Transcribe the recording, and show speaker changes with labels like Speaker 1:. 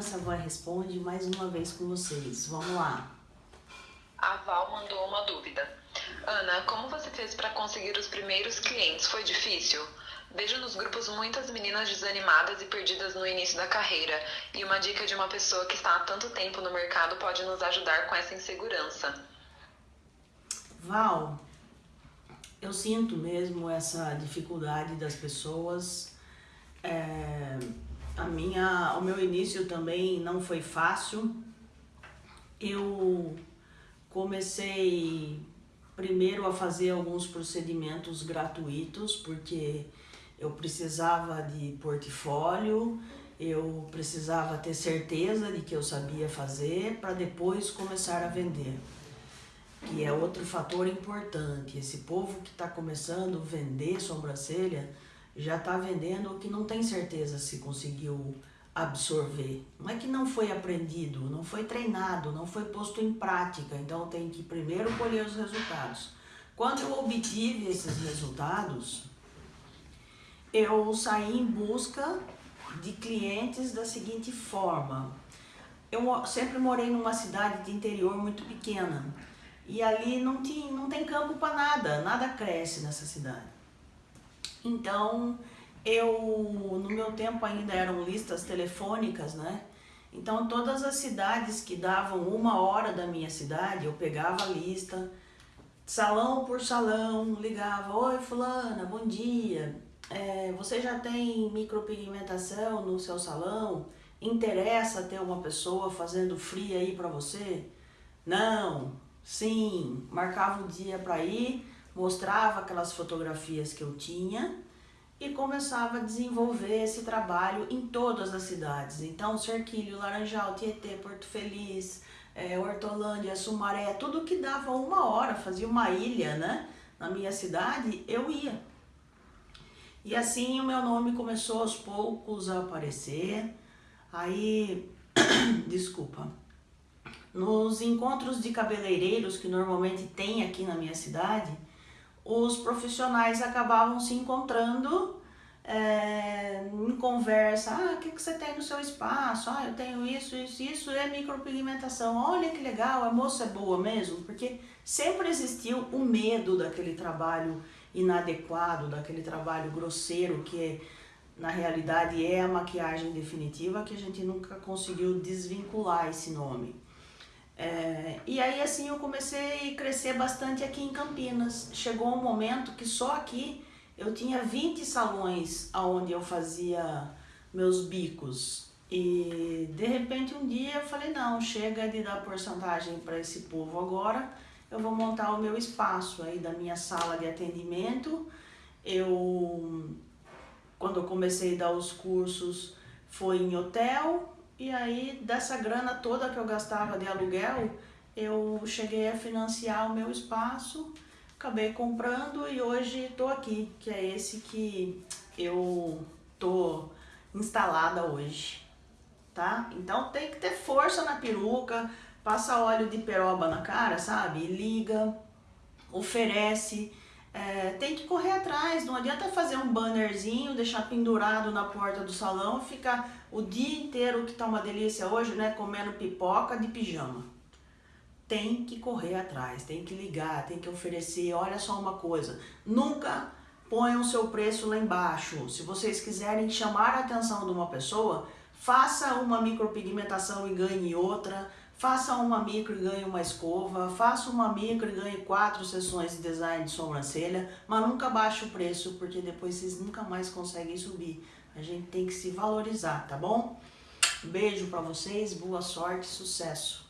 Speaker 1: Vanessa vai Responde mais uma vez com vocês. Vamos lá.
Speaker 2: A Val mandou uma dúvida. Ana, como você fez para conseguir os primeiros clientes? Foi difícil? Vejo nos grupos muitas meninas desanimadas e perdidas no início da carreira, e uma dica de uma pessoa que está há tanto tempo no mercado pode nos ajudar com essa insegurança.
Speaker 1: Val, eu sinto mesmo essa dificuldade das pessoas. É, minha, o meu início também não foi fácil. Eu comecei primeiro a fazer alguns procedimentos gratuitos, porque eu precisava de portfólio, eu precisava ter certeza de que eu sabia fazer para depois começar a vender. Que é outro fator importante. Esse povo que está começando a vender sobrancelha já está vendendo o que não tem certeza se conseguiu absorver. Não é que não foi aprendido, não foi treinado, não foi posto em prática. Então tem que primeiro colher os resultados. Quando eu obtive esses resultados, eu saí em busca de clientes da seguinte forma. Eu sempre morei numa cidade de interior muito pequena e ali não, tinha, não tem campo para nada, nada cresce nessa cidade. Então, eu, no meu tempo ainda eram listas telefônicas, né? Então, todas as cidades que davam uma hora da minha cidade, eu pegava a lista, salão por salão, ligava, Oi fulana, bom dia, é, você já tem micropigmentação no seu salão? Interessa ter uma pessoa fazendo free aí para você? Não, sim, marcava um dia para ir, mostrava aquelas fotografias que eu tinha e começava a desenvolver esse trabalho em todas as cidades. Então, Cerquilho, Laranjal, Tietê, Porto Feliz, é, Hortolândia, Sumaré, tudo que dava uma hora, fazia uma ilha, né? Na minha cidade, eu ia. E assim o meu nome começou aos poucos a aparecer. Aí, desculpa, nos encontros de cabeleireiros que normalmente tem aqui na minha cidade, os profissionais acabavam se encontrando é, em conversa, ah, o que, que você tem no seu espaço? Ah, eu tenho isso, isso, isso, é micropigmentação. Olha que legal, a moça é boa mesmo, porque sempre existiu o medo daquele trabalho inadequado, daquele trabalho grosseiro que na realidade é a maquiagem definitiva que a gente nunca conseguiu desvincular esse nome. É, e aí assim eu comecei a crescer bastante aqui em Campinas. Chegou um momento que só aqui eu tinha 20 salões onde eu fazia meus bicos. E de repente um dia eu falei, não, chega de dar porcentagem para esse povo agora, eu vou montar o meu espaço aí da minha sala de atendimento. Eu, quando eu comecei a dar os cursos, foi em hotel, e aí dessa grana toda que eu gastava de aluguel, eu cheguei a financiar o meu espaço, acabei comprando e hoje estou aqui, que é esse que eu tô instalada hoje, tá? Então tem que ter força na peruca, passa óleo de peroba na cara, sabe? Liga, oferece, é, tem que correr atrás, não adianta fazer um bannerzinho, deixar pendurado na porta do salão ficar o dia inteiro, que tá uma delícia hoje, né, comendo pipoca de pijama. Tem que correr atrás, tem que ligar, tem que oferecer, olha só uma coisa, nunca ponham o seu preço lá embaixo. Se vocês quiserem chamar a atenção de uma pessoa, faça uma micropigmentação e ganhe outra, Faça uma micro e ganhe uma escova, faça uma micro e ganhe quatro sessões de design de sobrancelha, mas nunca baixe o preço, porque depois vocês nunca mais conseguem subir. A gente tem que se valorizar, tá bom? Beijo pra vocês, boa sorte, sucesso!